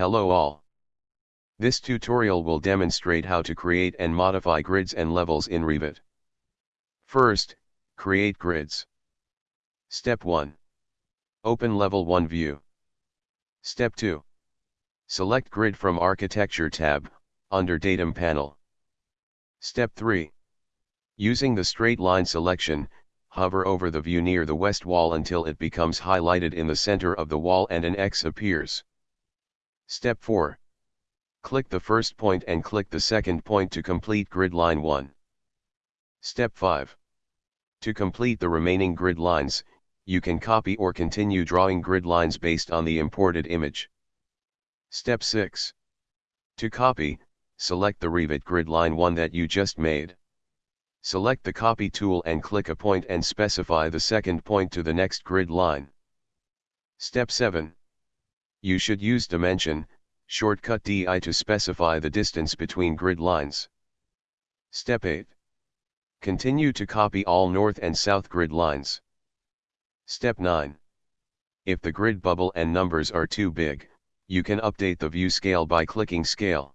Hello all. This tutorial will demonstrate how to create and modify grids and levels in Revit. First, create grids. Step 1. Open Level 1 view. Step 2. Select Grid from Architecture tab, under Datum panel. Step 3. Using the straight line selection, hover over the view near the west wall until it becomes highlighted in the center of the wall and an X appears. Step 4. Click the first point and click the second point to complete grid line 1. Step 5. To complete the remaining grid lines, you can copy or continue drawing grid lines based on the imported image. Step 6. To copy, select the Revit grid line 1 that you just made. Select the copy tool and click a point and specify the second point to the next grid line. Step 7. You should use dimension, shortcut DI to specify the distance between grid lines. Step 8. Continue to copy all north and south grid lines. Step 9. If the grid bubble and numbers are too big, you can update the view scale by clicking Scale.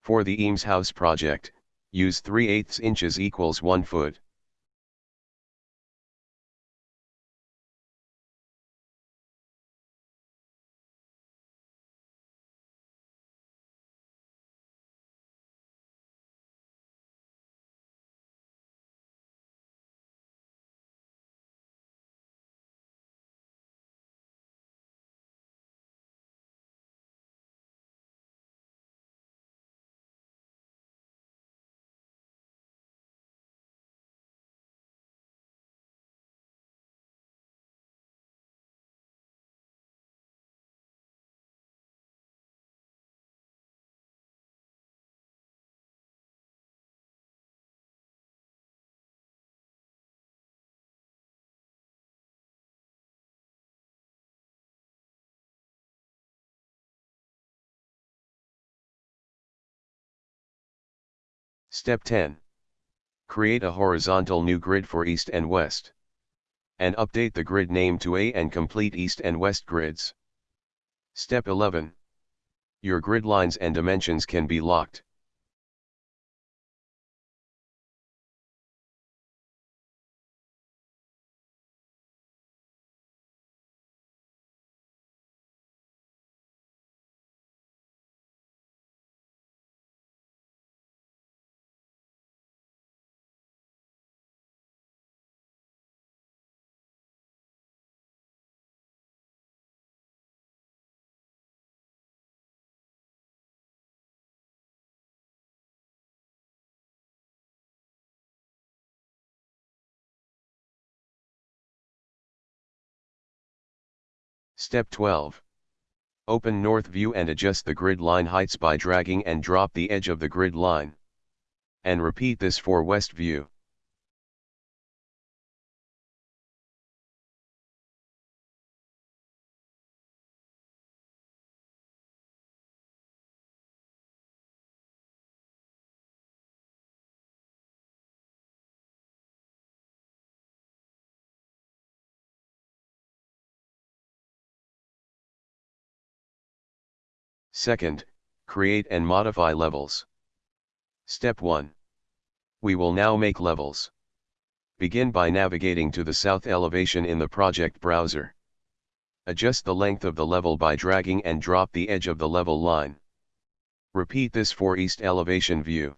For the Eames House project, use 3 8 inches equals 1 foot. Step 10. Create a horizontal new grid for East and West. And update the grid name to A and complete East and West grids. Step 11. Your grid lines and dimensions can be locked. Step 12. Open North View and adjust the grid line heights by dragging and drop the edge of the grid line. And repeat this for West View. Second, create and modify levels. Step 1. We will now make levels. Begin by navigating to the south elevation in the project browser. Adjust the length of the level by dragging and drop the edge of the level line. Repeat this for east elevation view.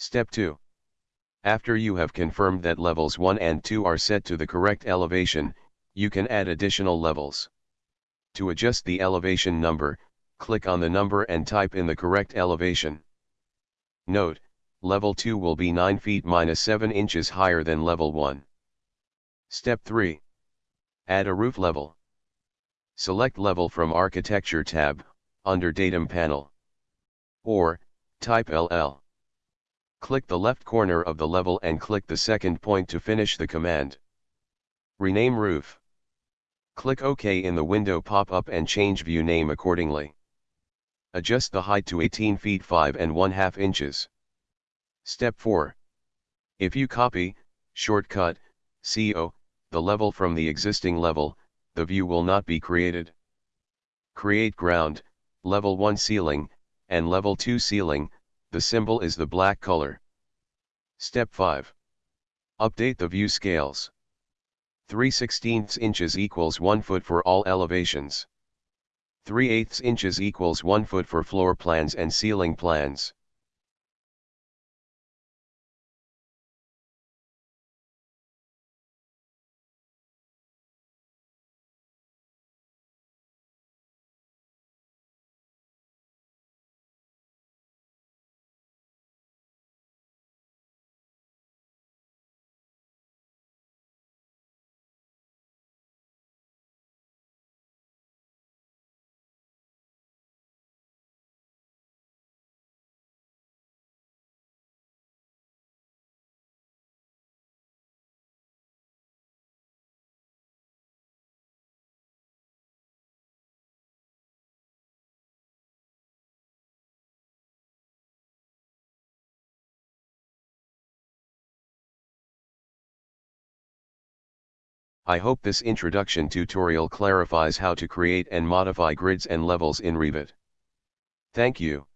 Step 2. After you have confirmed that levels 1 and 2 are set to the correct elevation, you can add additional levels. To adjust the elevation number, click on the number and type in the correct elevation. Note, level 2 will be 9 feet minus 7 inches higher than level 1. Step 3. Add a roof level. Select level from architecture tab, under datum panel. Or, type LL. Click the left corner of the level and click the second point to finish the command. Rename roof. Click OK in the window pop-up and change view name accordingly. Adjust the height to 18 feet 5 and 1 half inches. Step 4. If you copy, shortcut, CO, the level from the existing level, the view will not be created. Create ground, level 1 ceiling, and level 2 ceiling, the symbol is the black color. Step 5. Update the view scales. 3 16 inches equals 1 foot for all elevations. 3 8 inches equals 1 foot for floor plans and ceiling plans. I hope this introduction tutorial clarifies how to create and modify grids and levels in Revit. Thank you.